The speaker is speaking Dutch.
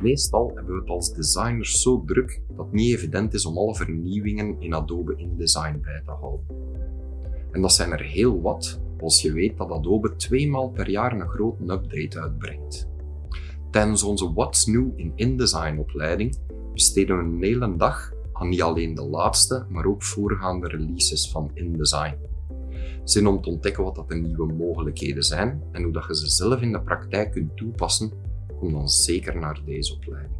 Meestal hebben we het als designers zo druk dat het niet evident is om alle vernieuwingen in Adobe InDesign bij te houden. En dat zijn er heel wat als je weet dat Adobe tweemaal per jaar een grote update uitbrengt. Tijdens onze What's New in InDesign opleiding besteden we een hele dag aan niet alleen de laatste, maar ook voorgaande releases van InDesign. Zin om te ontdekken wat dat de nieuwe mogelijkheden zijn en hoe dat je ze zelf in de praktijk kunt toepassen, kom dan zeker naar deze opleiding.